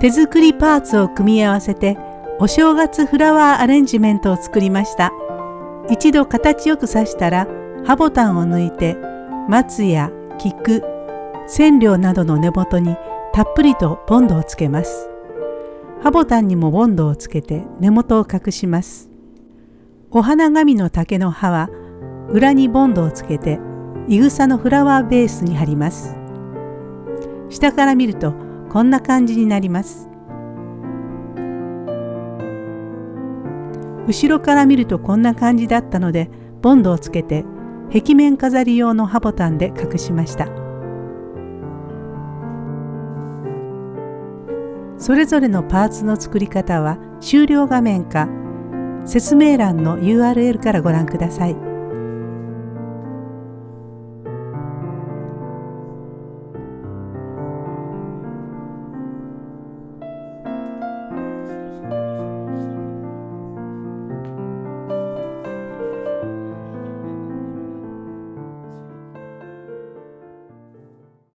手作りパーツを組み合わせてお正月フラワーアレンジメントを作りました。一度形よく刺したら刃ボタンを抜いて松や菊、染料などの根元にたっぷりとボンドをつけます。刃ボタンにもボンドをつけて根元を隠します。お花紙の竹の葉は裏にボンドをつけていぐさのフラワーベースに貼ります。下から見るとこんな感じになります。後ろから見るとこんな感じだったのでボンドをつけて壁面飾り用の刃ボタンで隠しました。それぞれのパーツの作り方は終了画面か説明欄の URL からご覧ください。